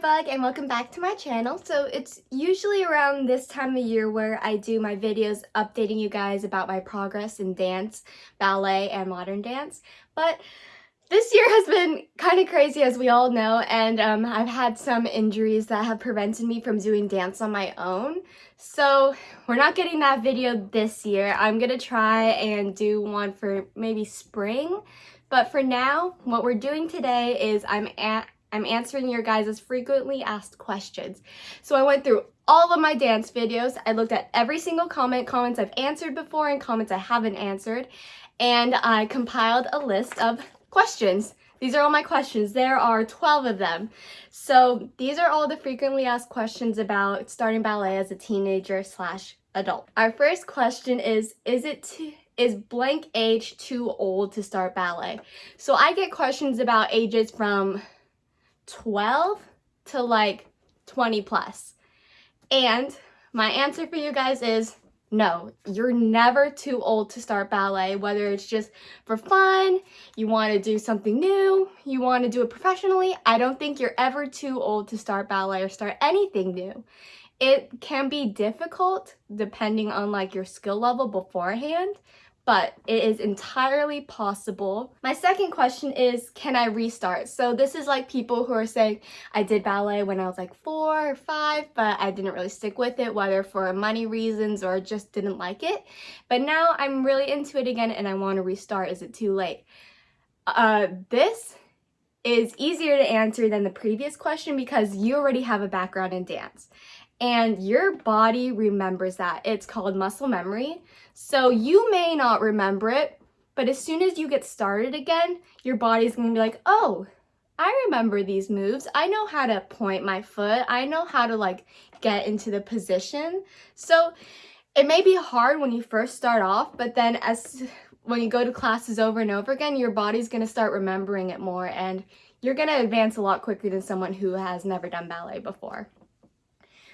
Bug and welcome back to my channel. So it's usually around this time of year where I do my videos updating you guys about my progress in dance, ballet, and modern dance. But this year has been kind of crazy as we all know and um, I've had some injuries that have prevented me from doing dance on my own. So we're not getting that video this year. I'm going to try and do one for maybe spring. But for now, what we're doing today is I'm at I'm answering your guys' frequently asked questions. So I went through all of my dance videos. I looked at every single comment, comments I've answered before and comments I haven't answered. And I compiled a list of questions. These are all my questions. There are 12 of them. So these are all the frequently asked questions about starting ballet as a teenager slash adult. Our first question is, is it is blank age too old to start ballet? So I get questions about ages from 12 to like 20 plus. And my answer for you guys is no, you're never too old to start ballet, whether it's just for fun, you want to do something new, you want to do it professionally. I don't think you're ever too old to start ballet or start anything new. It can be difficult depending on like your skill level beforehand, but it is entirely possible. My second question is, can I restart? So this is like people who are saying, I did ballet when I was like four or five, but I didn't really stick with it, whether for money reasons or just didn't like it. But now I'm really into it again and I want to restart. Is it too late? Uh, this is easier to answer than the previous question because you already have a background in dance and your body remembers that. It's called muscle memory. So you may not remember it, but as soon as you get started again, your body's gonna be like, oh, I remember these moves. I know how to point my foot. I know how to like get into the position. So it may be hard when you first start off, but then as when you go to classes over and over again, your body's gonna start remembering it more and you're gonna advance a lot quicker than someone who has never done ballet before.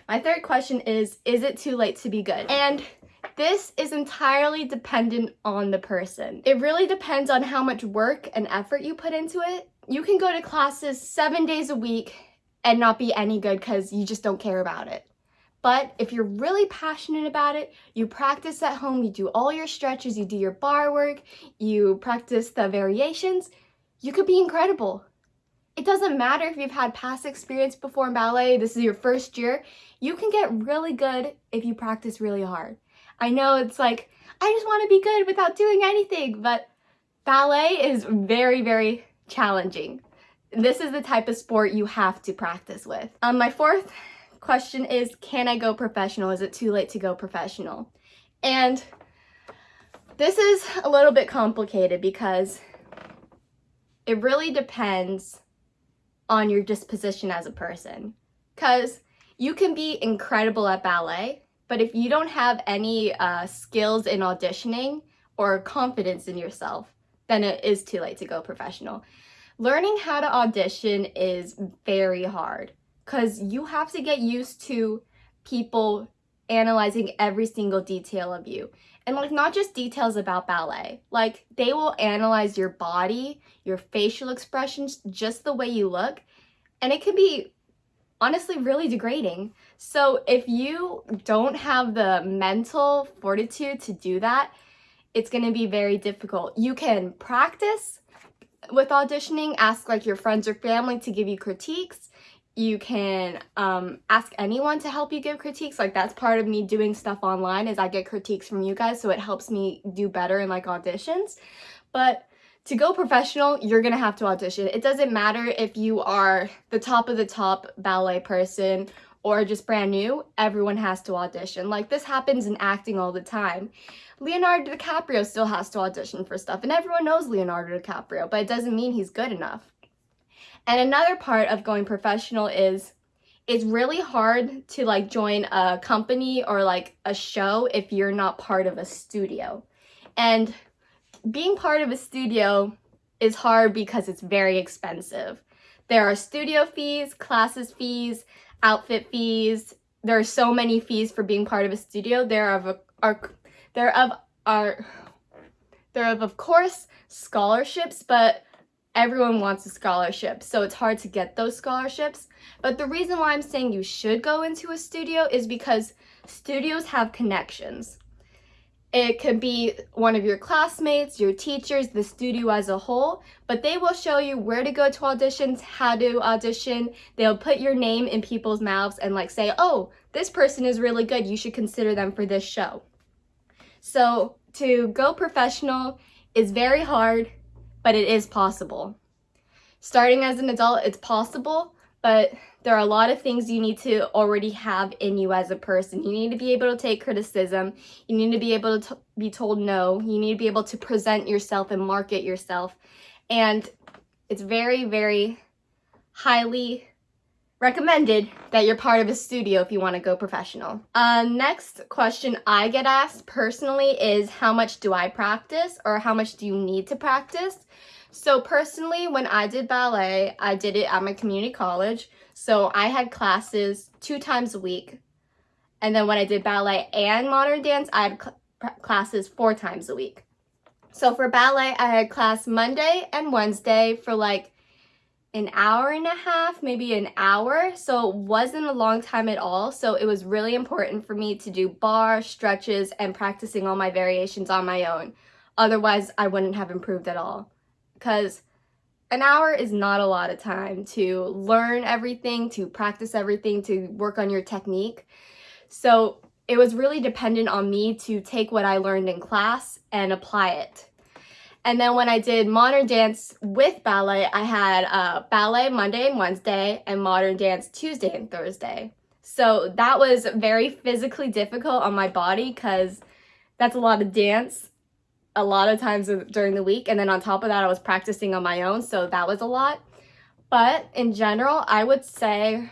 My third question is, is it too late to be good? And this is entirely dependent on the person. It really depends on how much work and effort you put into it. You can go to classes seven days a week and not be any good because you just don't care about it. But if you're really passionate about it, you practice at home, you do all your stretches, you do your bar work, you practice the variations, you could be incredible. It doesn't matter if you've had past experience before in ballet, this is your first year, you can get really good if you practice really hard. I know it's like, I just want to be good without doing anything, but ballet is very, very challenging. This is the type of sport you have to practice with. Um, my fourth question is, can I go professional? Is it too late to go professional? And this is a little bit complicated because it really depends on your disposition as a person. Because you can be incredible at ballet, but if you don't have any uh, skills in auditioning or confidence in yourself, then it is too late to go professional. Learning how to audition is very hard because you have to get used to people analyzing every single detail of you. And like not just details about ballet, like they will analyze your body, your facial expressions, just the way you look. And it can be honestly really degrading. So if you don't have the mental fortitude to do that, it's going to be very difficult. You can practice with auditioning, ask like your friends or family to give you critiques. You can um, ask anyone to help you give critiques. Like that's part of me doing stuff online is I get critiques from you guys. So it helps me do better in like auditions. But to go professional, you're gonna have to audition. It doesn't matter if you are the top of the top ballet person or just brand new, everyone has to audition. Like this happens in acting all the time. Leonardo DiCaprio still has to audition for stuff and everyone knows Leonardo DiCaprio, but it doesn't mean he's good enough. And another part of going professional is it's really hard to like join a company or like a show if you're not part of a studio. And being part of a studio is hard because it's very expensive. There are studio fees, classes fees, outfit fees. There are so many fees for being part of a studio. There are of are there of are there of of course scholarships, but everyone wants a scholarship, so it's hard to get those scholarships. But the reason why I'm saying you should go into a studio is because studios have connections. It could be one of your classmates, your teachers, the studio as a whole, but they will show you where to go to auditions, how to audition. They'll put your name in people's mouths and like say, oh, this person is really good. You should consider them for this show. So to go professional is very hard, but it is possible. Starting as an adult, it's possible, but there are a lot of things you need to already have in you as a person. You need to be able to take criticism. You need to be able to be told no. You need to be able to present yourself and market yourself. And it's very, very highly recommended that you're part of a studio if you want to go professional. Uh, next question I get asked personally is how much do I practice or how much do you need to practice? So personally, when I did ballet, I did it at my community college. So I had classes two times a week. And then when I did ballet and modern dance, I had cl classes four times a week. So for ballet, I had class Monday and Wednesday for like an hour and a half, maybe an hour. So it wasn't a long time at all. So it was really important for me to do bar, stretches, and practicing all my variations on my own. Otherwise, I wouldn't have improved at all. Because an hour is not a lot of time to learn everything, to practice everything, to work on your technique. So it was really dependent on me to take what I learned in class and apply it and then when I did modern dance with ballet, I had uh, ballet Monday and Wednesday and modern dance Tuesday and Thursday. So that was very physically difficult on my body because that's a lot of dance a lot of times during the week. And then on top of that, I was practicing on my own. So that was a lot. But in general, I would say,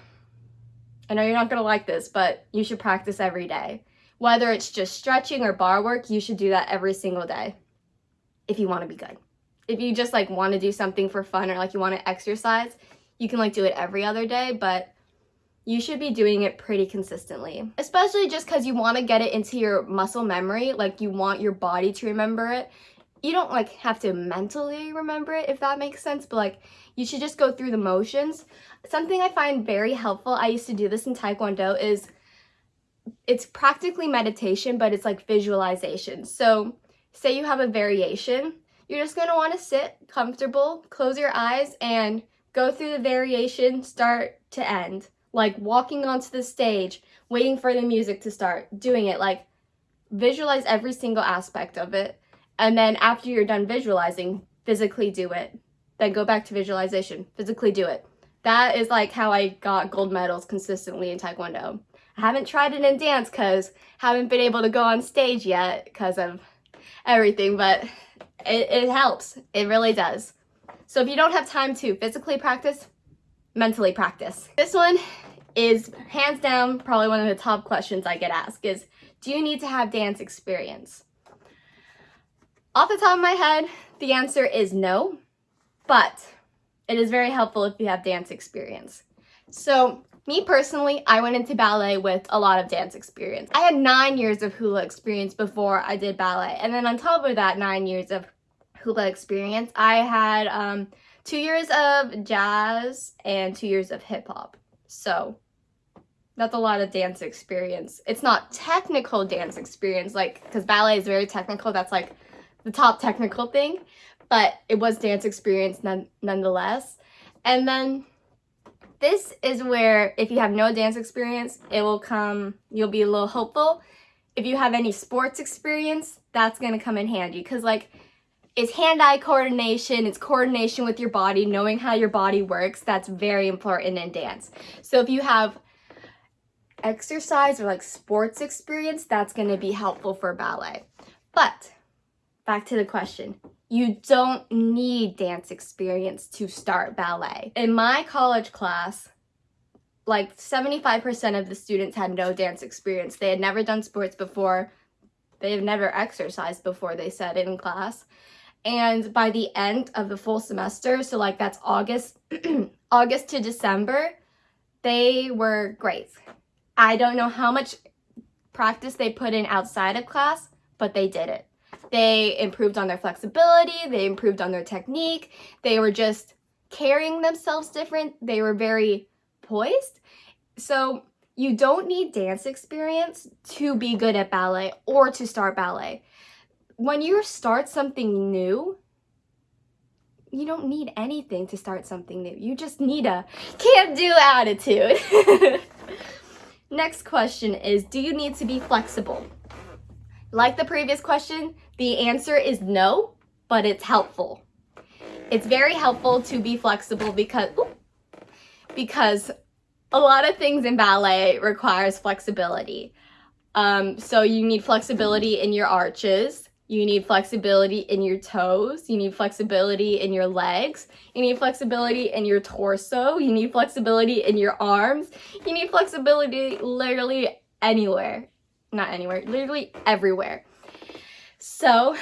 I know you're not going to like this, but you should practice every day. Whether it's just stretching or bar work, you should do that every single day if you want to be good. If you just like want to do something for fun or like you want to exercise, you can like do it every other day, but you should be doing it pretty consistently. Especially just because you want to get it into your muscle memory, like you want your body to remember it. You don't like have to mentally remember it if that makes sense, but like you should just go through the motions. Something I find very helpful, I used to do this in Taekwondo, is it's practically meditation, but it's like visualization. So say you have a variation, you're just going to want to sit comfortable, close your eyes, and go through the variation start to end. Like walking onto the stage, waiting for the music to start, doing it. Like visualize every single aspect of it. And then after you're done visualizing, physically do it. Then go back to visualization, physically do it. That is like how I got gold medals consistently in Taekwondo. I haven't tried it in dance because haven't been able to go on stage yet because of everything, but it, it helps. It really does. So if you don't have time to physically practice, mentally practice. This one is hands down probably one of the top questions I get asked is, do you need to have dance experience? Off the top of my head, the answer is no, but it is very helpful if you have dance experience. So me personally, I went into ballet with a lot of dance experience. I had nine years of hula experience before I did ballet. And then on top of that nine years of hula experience, I had um, two years of jazz and two years of hip hop. So that's a lot of dance experience. It's not technical dance experience, like, because ballet is very technical. That's like the top technical thing, but it was dance experience none nonetheless. And then this is where if you have no dance experience, it will come, you'll be a little hopeful. If you have any sports experience, that's going to come in handy because like it's hand-eye coordination, it's coordination with your body, knowing how your body works. That's very important in dance. So if you have exercise or like sports experience, that's going to be helpful for ballet. But back to the question. You don't need dance experience to start ballet. In my college class, like 75% of the students had no dance experience. They had never done sports before. They have never exercised before, they said in class. And by the end of the full semester, so like that's August, August to December, they were great. I don't know how much practice they put in outside of class, but they did it. They improved on their flexibility, they improved on their technique, they were just carrying themselves different, they were very poised. So you don't need dance experience to be good at ballet or to start ballet. When you start something new, you don't need anything to start something new. You just need a can't do attitude. Next question is, do you need to be flexible? Like the previous question, the answer is no, but it's helpful. It's very helpful to be flexible because, because a lot of things in ballet requires flexibility. Um, so you need flexibility in your arches, you need flexibility in your toes. You need flexibility in your legs. You need flexibility in your torso. You need flexibility in your arms. You need flexibility literally anywhere. Not anywhere, literally everywhere. So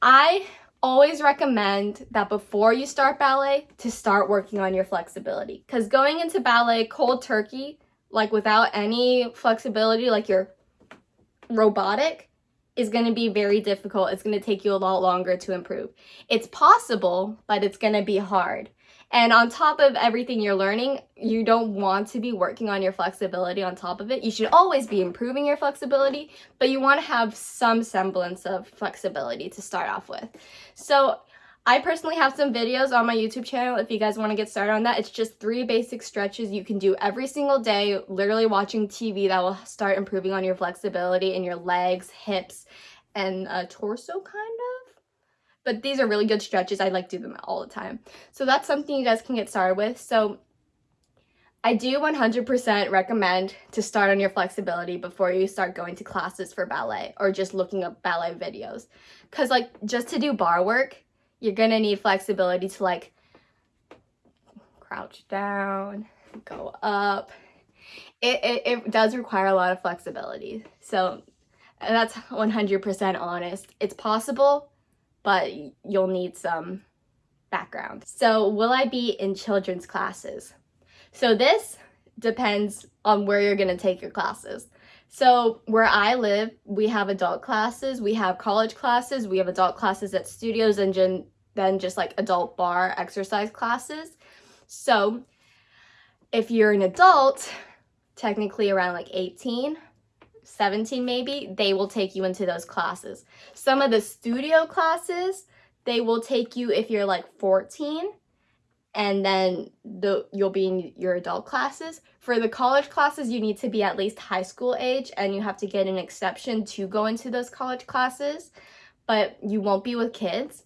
I always recommend that before you start ballet to start working on your flexibility because going into ballet cold turkey like without any flexibility like you're robotic is going to be very difficult. It's going to take you a lot longer to improve. It's possible, but it's going to be hard. And on top of everything you're learning, you don't want to be working on your flexibility on top of it. You should always be improving your flexibility, but you want to have some semblance of flexibility to start off with. So I personally have some videos on my YouTube channel if you guys want to get started on that. It's just three basic stretches you can do every single day, literally watching TV that will start improving on your flexibility in your legs, hips, and uh, torso kind of. But these are really good stretches. I like do them all the time. So that's something you guys can get started with. So I do 100% recommend to start on your flexibility before you start going to classes for ballet or just looking up ballet videos. Because like just to do bar work, you're gonna need flexibility to like crouch down, go up. It, it, it does require a lot of flexibility. So that's 100% honest. It's possible, but you'll need some background. So will I be in children's classes? So this depends on where you're gonna take your classes. So where I live, we have adult classes, we have college classes, we have adult classes at studios and then just like adult bar exercise classes. So if you're an adult, technically around like 18, 17 maybe, they will take you into those classes. Some of the studio classes, they will take you if you're like 14 and then the you'll be in your adult classes. For the college classes, you need to be at least high school age and you have to get an exception to go into those college classes, but you won't be with kids.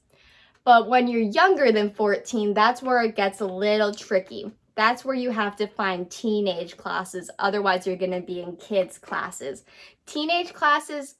But when you're younger than 14, that's where it gets a little tricky. That's where you have to find teenage classes. Otherwise, you're going to be in kids classes. Teenage classes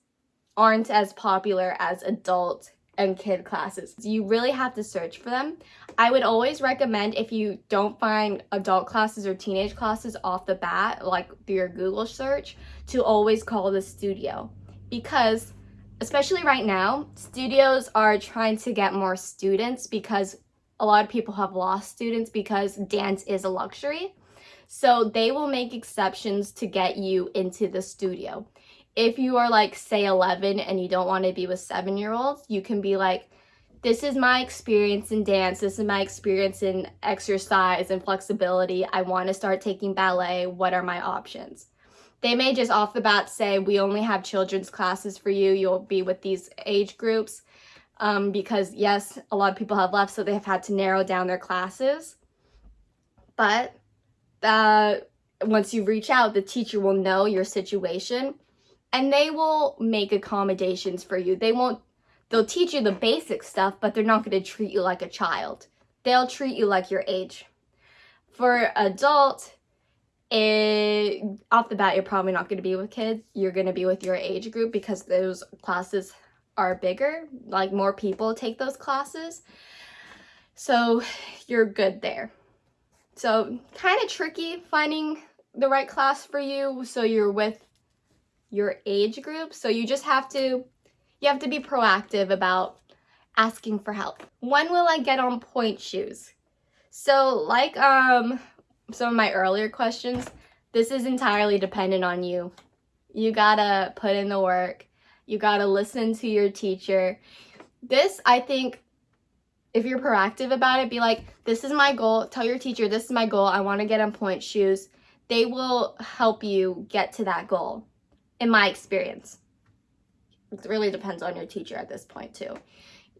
aren't as popular as adult and kid classes. You really have to search for them. I would always recommend if you don't find adult classes or teenage classes off the bat, like through your Google search, to always call the studio. Because, especially right now, studios are trying to get more students because a lot of people have lost students because dance is a luxury. So they will make exceptions to get you into the studio. If you are like say 11 and you don't want to be with seven year olds you can be like this is my experience in dance. This is my experience in exercise and flexibility. I want to start taking ballet. What are my options? They may just off the bat say we only have children's classes for you. You'll be with these age groups um, because yes a lot of people have left so they have had to narrow down their classes but uh, once you reach out the teacher will know your situation and they will make accommodations for you. They won't, they'll teach you the basic stuff, but they're not going to treat you like a child. They'll treat you like your age. For adult, it, off the bat, you're probably not going to be with kids. You're going to be with your age group because those classes are bigger. Like more people take those classes. So you're good there. So kind of tricky finding the right class for you so you're with your age group. So you just have to, you have to be proactive about asking for help. When will I get on pointe shoes? So like um some of my earlier questions, this is entirely dependent on you. You gotta put in the work. You gotta listen to your teacher. This, I think, if you're proactive about it, be like, this is my goal. Tell your teacher, this is my goal. I want to get on pointe shoes. They will help you get to that goal, in my experience. It really depends on your teacher at this point, too.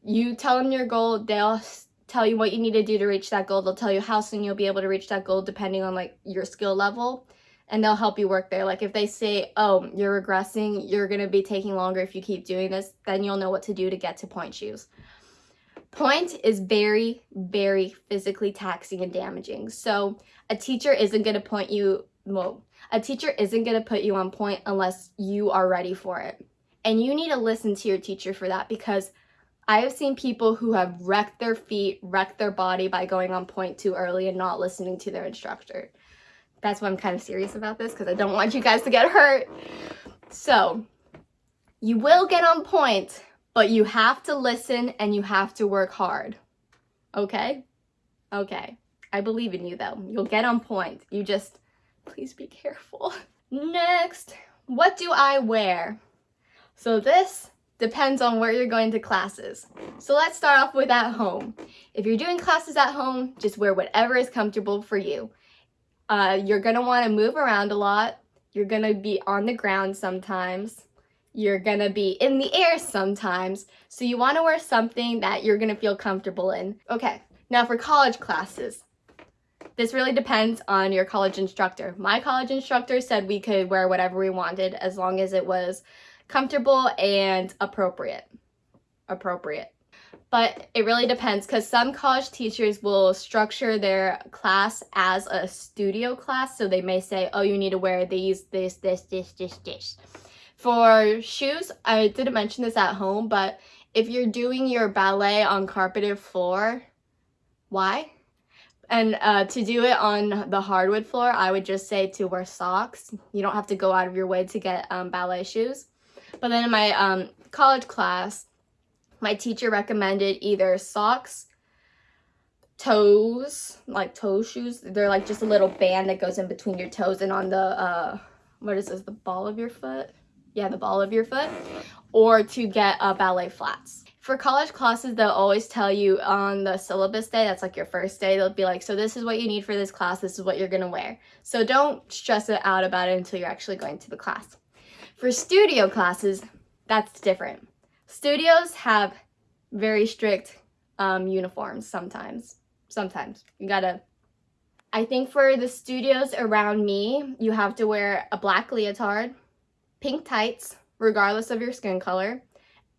You tell them your goal, they'll tell you what you need to do to reach that goal. They'll tell you how soon you'll be able to reach that goal depending on like your skill level and they'll help you work there. Like if they say, oh, you're regressing, you're going to be taking longer if you keep doing this, then you'll know what to do to get to pointe shoes. Pointe is very, very physically taxing and damaging. So a teacher isn't going to point you, well, a teacher isn't going to put you on point unless you are ready for it. And you need to listen to your teacher for that because I have seen people who have wrecked their feet, wrecked their body by going on point too early and not listening to their instructor. That's why I'm kind of serious about this because I don't want you guys to get hurt. So, you will get on point, but you have to listen and you have to work hard. Okay? Okay. I believe in you though. You'll get on point. You just, please be careful. Next, what do I wear? So this depends on where you're going to classes. So let's start off with at home. If you're doing classes at home, just wear whatever is comfortable for you. Uh, you're going to want to move around a lot. You're going to be on the ground sometimes. You're going to be in the air sometimes. So you want to wear something that you're going to feel comfortable in. Okay, now for college classes. This really depends on your college instructor. My college instructor said we could wear whatever we wanted as long as it was comfortable and appropriate. Appropriate. But it really depends because some college teachers will structure their class as a studio class. So they may say, oh, you need to wear these, this, this, this, this, this. For shoes, I didn't mention this at home, but if you're doing your ballet on carpeted floor, why? And uh, to do it on the hardwood floor, I would just say to wear socks. You don't have to go out of your way to get um, ballet shoes. But then in my um, college class, my teacher recommended either socks, toes, like toe shoes. They're like just a little band that goes in between your toes and on the, uh, what is this, the ball of your foot? Yeah, the ball of your foot. Or to get uh, ballet flats. For college classes, they'll always tell you on the syllabus day, that's like your first day, they'll be like, so this is what you need for this class, this is what you're gonna wear. So don't stress it out about it until you're actually going to the class. For studio classes, that's different. Studios have very strict um, uniforms sometimes. Sometimes. You gotta... I think for the studios around me, you have to wear a black leotard, pink tights, regardless of your skin color,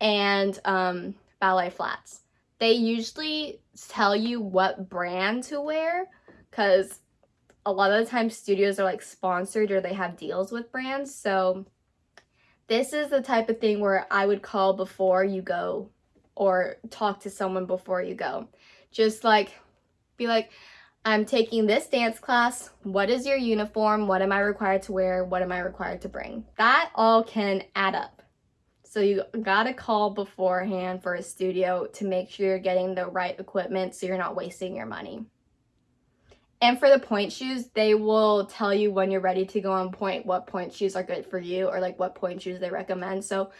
and um, ballet flats. They usually tell you what brand to wear because a lot of the time studios are like sponsored or they have deals with brands. So this is the type of thing where I would call before you go or talk to someone before you go. Just like, be like, I'm taking this dance class. What is your uniform? What am I required to wear? What am I required to bring? That all can add up. So you gotta call beforehand for a studio to make sure you're getting the right equipment so you're not wasting your money. And for the pointe shoes, they will tell you when you're ready to go on point, what pointe shoes are good for you or like what point shoes they recommend. So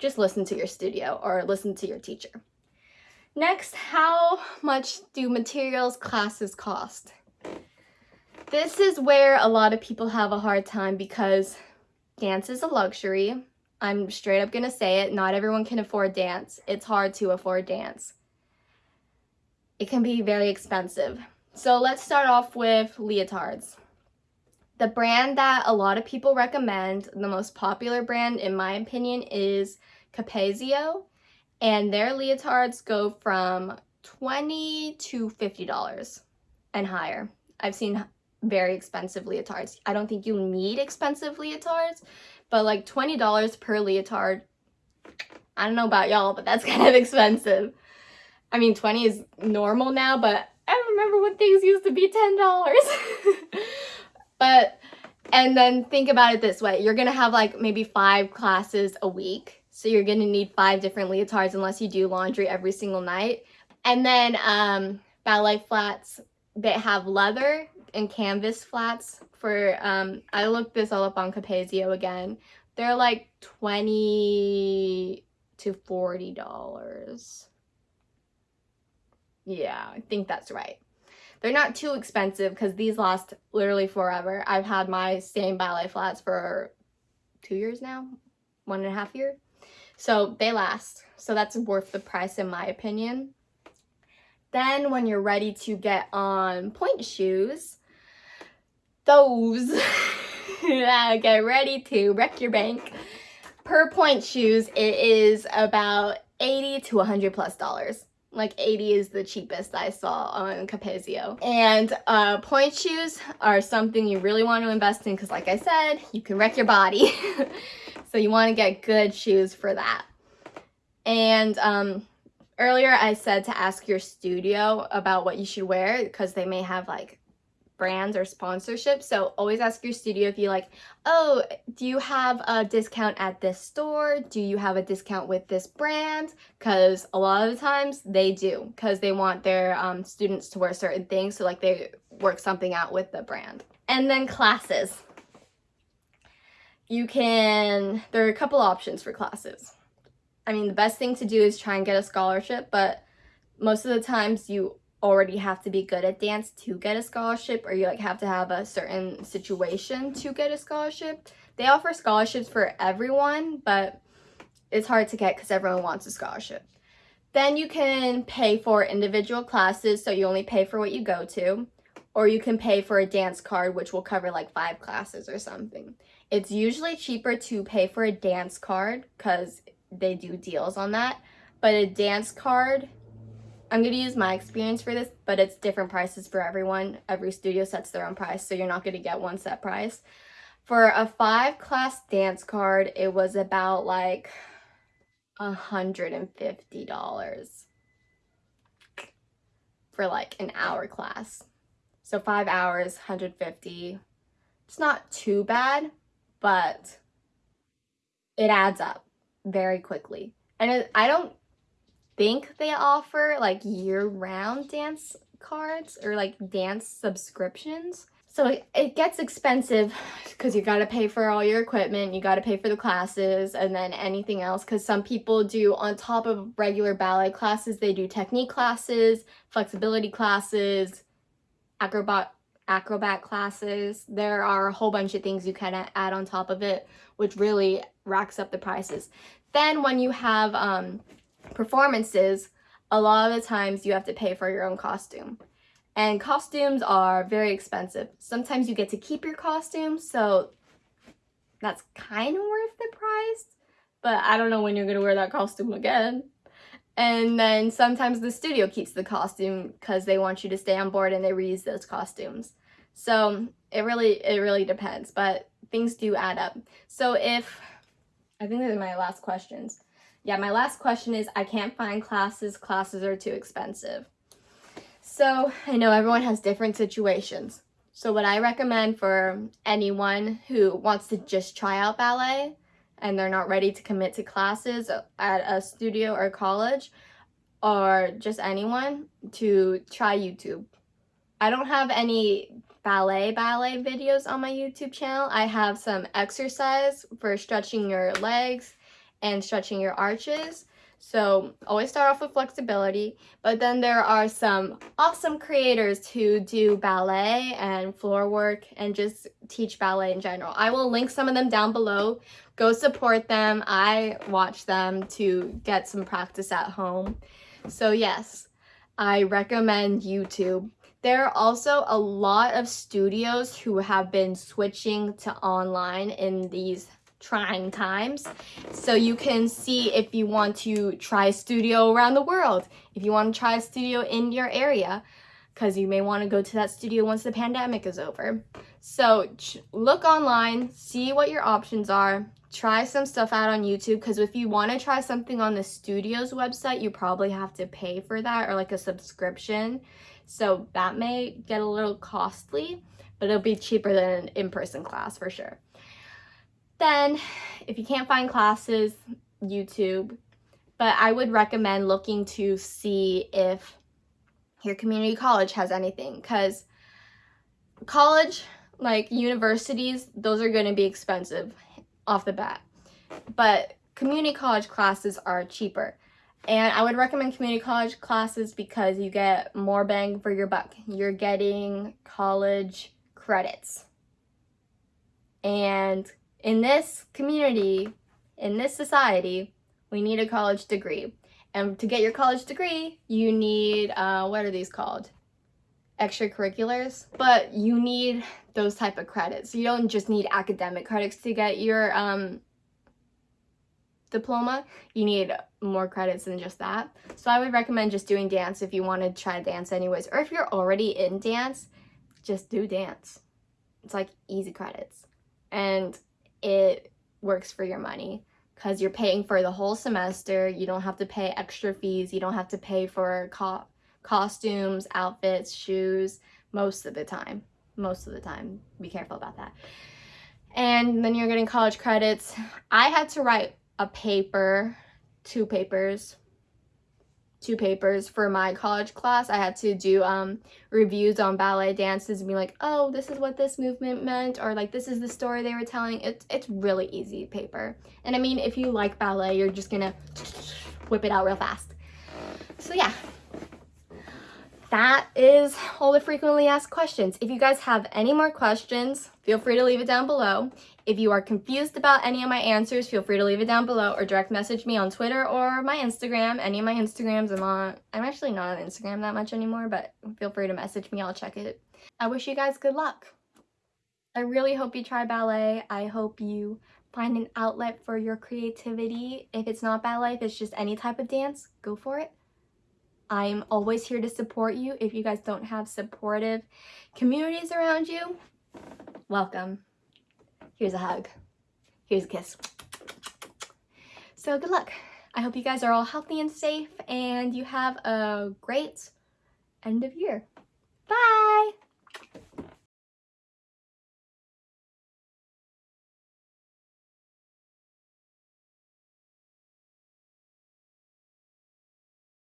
just listen to your studio or listen to your teacher. Next, how much do materials classes cost? This is where a lot of people have a hard time because dance is a luxury. I'm straight up gonna say it, not everyone can afford dance. It's hard to afford dance. It can be very expensive. So let's start off with leotards. The brand that a lot of people recommend, the most popular brand in my opinion is Capezio and their leotards go from 20 to $50 and higher. I've seen very expensive leotards. I don't think you need expensive leotards, but like $20 per leotard, I don't know about y'all, but that's kind of expensive. I mean, 20 is normal now, but I remember when things used to be $10. but, and then think about it this way. You're going to have like maybe five classes a week. So you're going to need five different leotards unless you do laundry every single night. And then um, ballet flats that have leather and canvas flats for, um, I looked this all up on Capezio again. They're like 20 to $40. Yeah, I think that's right. They're not too expensive because these last literally forever. I've had my same ballet flats for two years now, one and a half year. So they last. So that's worth the price in my opinion. Then when you're ready to get on pointe shoes, those, uh, get ready to wreck your bank. Per pointe shoes, it is about 80 to 100 plus dollars like 80 is the cheapest I saw on Capezio. And uh, pointe shoes are something you really want to invest in because like I said, you can wreck your body. so you want to get good shoes for that. And um, earlier I said to ask your studio about what you should wear because they may have like brands or sponsorships. So always ask your studio if you like, oh, do you have a discount at this store? Do you have a discount with this brand? Because a lot of the times they do because they want their um, students to wear certain things. So like they work something out with the brand. And then classes. You can, there are a couple options for classes. I mean, the best thing to do is try and get a scholarship, but most of the times you already have to be good at dance to get a scholarship or you like have to have a certain situation to get a scholarship. They offer scholarships for everyone, but it's hard to get because everyone wants a scholarship. Then you can pay for individual classes, so you only pay for what you go to, or you can pay for a dance card, which will cover like five classes or something. It's usually cheaper to pay for a dance card because they do deals on that, but a dance card I'm going to use my experience for this, but it's different prices for everyone. Every studio sets their own price, so you're not going to get one set price. For a five class dance card, it was about like $150 for like an hour class. So five hours, 150. It's not too bad, but it adds up very quickly. And I don't think they offer like year-round dance cards or like dance subscriptions. So it gets expensive because you got to pay for all your equipment, you got to pay for the classes and then anything else because some people do on top of regular ballet classes, they do technique classes, flexibility classes, acrobat acrobat classes. There are a whole bunch of things you can add on top of it, which really racks up the prices. Then when you have um, performances, a lot of the times you have to pay for your own costume. And costumes are very expensive. Sometimes you get to keep your costume, so that's kind of worth the price. But I don't know when you're going to wear that costume again. And then sometimes the studio keeps the costume because they want you to stay on board and they reuse those costumes. So it really, it really depends, but things do add up. So if, I think these are my last questions yeah, my last question is I can't find classes. Classes are too expensive. So I know everyone has different situations. So what I recommend for anyone who wants to just try out ballet and they're not ready to commit to classes at a studio or college or just anyone to try YouTube. I don't have any ballet ballet videos on my YouTube channel. I have some exercise for stretching your legs and stretching your arches. So always start off with flexibility, but then there are some awesome creators who do ballet and floor work and just teach ballet in general. I will link some of them down below. Go support them. I watch them to get some practice at home. So yes, I recommend YouTube. There are also a lot of studios who have been switching to online in these trying times. So you can see if you want to try a studio around the world, if you want to try a studio in your area, because you may want to go to that studio once the pandemic is over. So look online, see what your options are, try some stuff out on YouTube because if you want to try something on the studio's website, you probably have to pay for that or like a subscription. So that may get a little costly, but it'll be cheaper than an in-person class for sure. Then, if you can't find classes, YouTube. But I would recommend looking to see if your community college has anything because college, like universities, those are going to be expensive. off the bat. But community college classes are cheaper. And I would recommend community college classes because you get more bang for your buck. You're getting college credits. And in this community, in this society, we need a college degree. And to get your college degree, you need, uh, what are these called? Extracurriculars. But you need those type of credits. You don't just need academic credits to get your um, diploma. You need more credits than just that. So I would recommend just doing dance if you want to try to dance anyways. Or if you're already in dance, just do dance. It's like easy credits. And it works for your money because you're paying for the whole semester. You don't have to pay extra fees. You don't have to pay for co costumes, outfits, shoes most of the time. Most of the time. Be careful about that. And then you're getting college credits. I had to write a paper, two papers, two papers for my college class. I had to do um, reviews on ballet dances and be like, oh, this is what this movement meant, or like, this is the story they were telling. It's, it's really easy paper. And I mean, if you like ballet, you're just gonna whip it out real fast. So yeah, that is all the frequently asked questions. If you guys have any more questions, feel free to leave it down below. If you are confused about any of my answers, feel free to leave it down below or direct message me on Twitter or my Instagram. Any of my Instagrams, I'm on. I'm actually not on Instagram that much anymore, but feel free to message me. I'll check it. I wish you guys good luck. I really hope you try ballet. I hope you find an outlet for your creativity. If it's not ballet, if it's just any type of dance, go for it. I'm always here to support you. If you guys don't have supportive communities around you, welcome. Here's a hug. Here's a kiss. So good luck. I hope you guys are all healthy and safe and you have a great end of year. Bye!